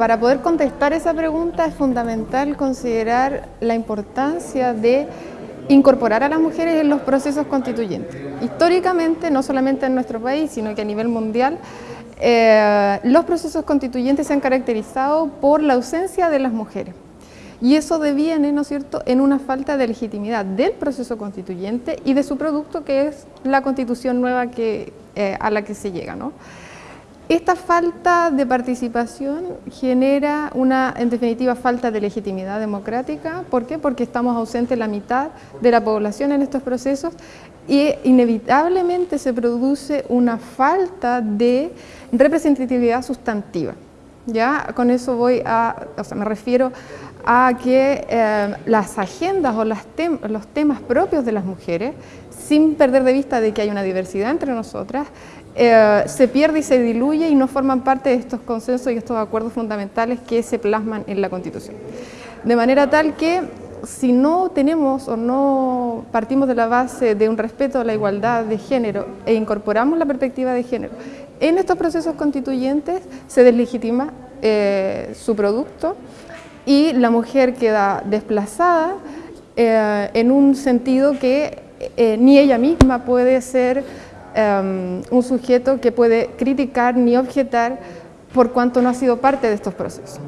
para poder contestar esa pregunta es fundamental considerar la importancia de incorporar a las mujeres en los procesos constituyentes. Históricamente, no solamente en nuestro país, sino que a nivel mundial, eh, los procesos constituyentes se han caracterizado por la ausencia de las mujeres. Y eso deviene, ¿no es cierto?, en una falta de legitimidad del proceso constituyente y de su producto, que es la constitución nueva eh, a la que se llega, ¿no? Esta falta de participación genera una, en definitiva, falta de legitimidad democrática. ¿Por qué? Porque estamos ausentes la mitad de la población en estos procesos y inevitablemente se produce una falta de representatividad sustantiva. ¿ya? Con eso voy a, o sea, me refiero a que eh, las agendas o los temas propios de las mujeres, sin perder de vista de que hay una diversidad entre nosotras, eh, se pierde y se diluye y no forman parte de estos consensos y estos acuerdos fundamentales que se plasman en la Constitución. De manera tal que si no tenemos o no partimos de la base de un respeto a la igualdad de género e incorporamos la perspectiva de género en estos procesos constituyentes, se deslegitima eh, su producto y la mujer queda desplazada eh, en un sentido que ni ella misma puede ser Em, un sujeto que puede criticar ni objetar por cuanto no ha sido parte de estos procesos.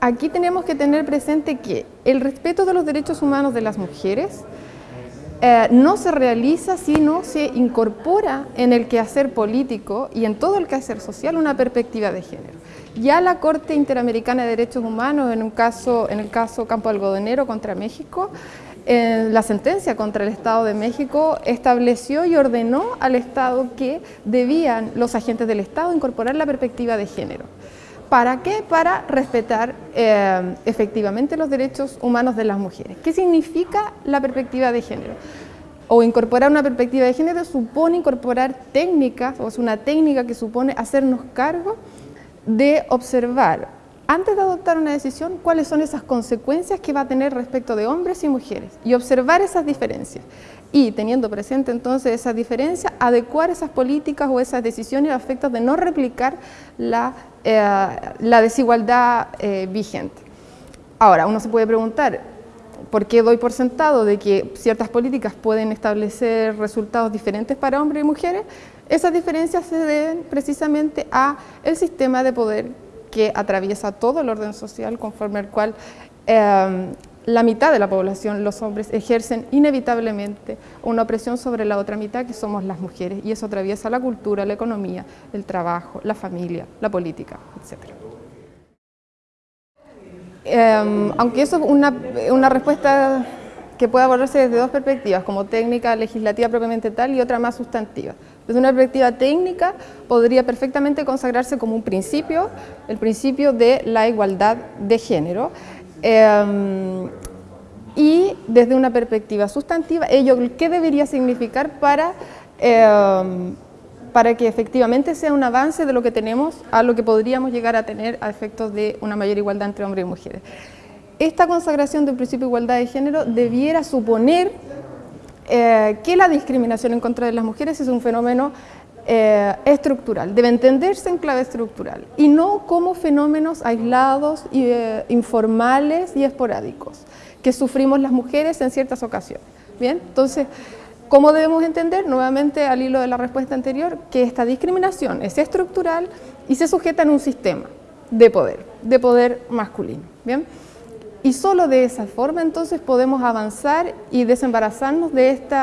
Aquí tenemos que tener presente que el respeto de los derechos humanos de las mujeres eh, no se realiza si no se incorpora en el quehacer político y en todo el quehacer social una perspectiva de género. Ya la Corte Interamericana de Derechos Humanos, en, un caso, en el caso Campo Algodonero contra México, en la sentencia contra el Estado de México estableció y ordenó al Estado que debían los agentes del Estado incorporar la perspectiva de género. ¿Para qué? Para respetar eh, efectivamente los derechos humanos de las mujeres. ¿Qué significa la perspectiva de género? O incorporar una perspectiva de género supone incorporar técnicas, o es una técnica que supone hacernos cargo de observar antes de adoptar una decisión, cuáles son esas consecuencias que va a tener respecto de hombres y mujeres y observar esas diferencias. Y teniendo presente entonces esas diferencias, adecuar esas políticas o esas decisiones a efectos de no replicar la, eh, desigualdad eh, vigente. Ahora, uno se puede preguntar, ¿por qué doy por sentado de que ciertas políticas pueden establecer resultados diferentes para hombres y mujeres? Esas diferencias se deben precisamente a el sistema de poder que atraviesa todo el orden social conforme al cual em, la mitad de la población, los hombres, ejercen inevitablemente una opresión sobre la otra mitad que somos las mujeres y eso atraviesa la cultura, la economía, el trabajo, la familia, la política, etc. Em, aunque eso es una, una respuesta que puede abordarse desde dos perspectivas, como técnica legislativa propiamente tal y otra más sustantiva. Desde una perspectiva técnica podría perfectamente consagrarse como un principio, el principio de la igualdad de género. Em, y desde una perspectiva sustantiva, ello qué debería significar para, em, para que efectivamente sea un avance de lo que tenemos a lo que podríamos llegar a tener a efectos de una mayor igualdad entre hombres y mujeres. Esta consagración del principio de igualdad de género debiera suponer eh, que la discriminación en contra de las mujeres es un fenómeno eh, estructural, debe entenderse en clave estructural y no como fenómenos aislados, y, eh, informales y esporádicos que sufrimos las mujeres en ciertas ocasiones. Bien, entonces, ¿cómo debemos entender? Nuevamente al hilo de la respuesta anterior, que esta discriminación es estructural y se sujeta en un sistema de poder, de poder masculino. Bien. Y solo de esa forma entonces podemos avanzar y desembarazarnos de este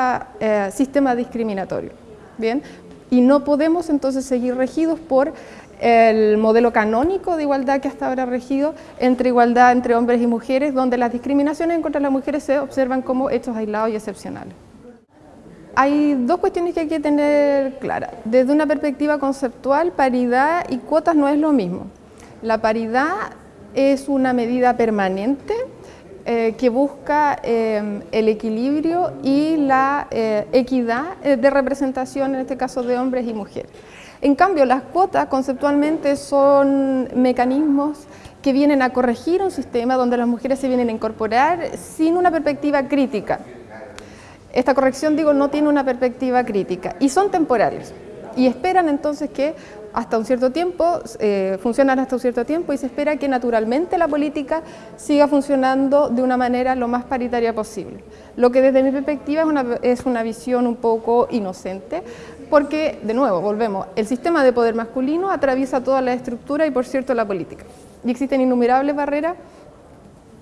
sistema discriminatorio. ¿bien? Y no podemos entonces seguir regidos por el modelo canónico de igualdad que hasta ahora regido entre igualdad entre hombres y mujeres, donde las discriminaciones contra las mujeres se observan como hechos aislados y excepcionales. Hay dos cuestiones que hay que tener claras. Desde una perspectiva conceptual, paridad y cuotas no es lo mismo. La paridad es una medida permanente eh, que busca eh, el equilibrio y la eh, equidad de representación, en este caso de hombres y mujeres. En cambio, las cuotas conceptualmente son mecanismos que vienen a corregir un sistema donde las mujeres se vienen a incorporar sin una perspectiva crítica. Esta corrección, digo, no tiene una perspectiva crítica y son temporales y esperan entonces que hasta un cierto tiempo, eh, funcionan hasta un cierto tiempo y se espera que naturalmente la política siga funcionando de una manera lo más paritaria posible. Lo que desde mi perspectiva es una, es una visión un poco inocente, porque, de nuevo, volvemos, el sistema de poder masculino atraviesa toda la estructura y, por cierto, la política. Y existen innumerables barreras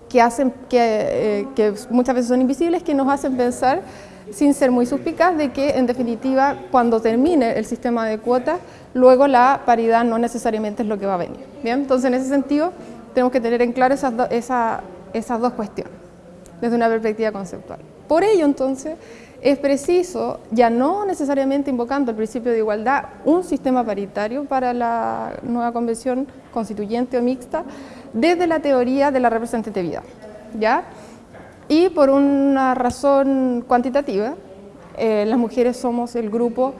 que, hacen, que, eh, que muchas veces son invisibles, que nos hacen pensar sin ser muy suspicaz de que en definitiva cuando termine el sistema de cuotas, luego la paridad no necesariamente es lo que va a venir. ¿bien? Entonces en ese sentido tenemos que tener en claro esas, esas dos cuestiones desde una perspectiva conceptual. Por ello entonces es preciso, ya no necesariamente invocando el principio de igualdad, un sistema paritario para la nueva convención constituyente o mixta desde la teoría de la representatividad. ¿ya? Y por una razón cuantitativa, eh, las mujeres somos el grupo,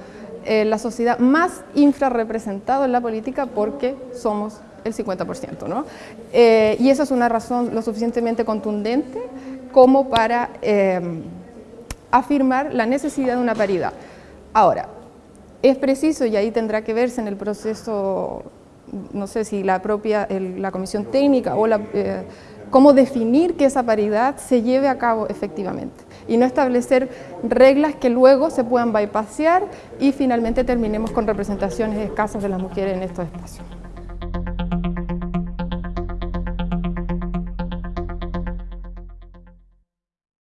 eh, la sociedad más infrarrepresentado en la política porque somos el 50%. ¿no? Eh, y esa es una razón lo suficientemente contundente como para afirmar la necesidad de una paridad. Ahora, es preciso, y ahí tendrá que verse en el proceso, no sé si la propia, la comisión técnica o la cómo definir que esa paridad se lleve a cabo efectivamente y no establecer reglas que luego se puedan bypassear y finalmente terminemos con representaciones escasas de las mujeres en estos espacios.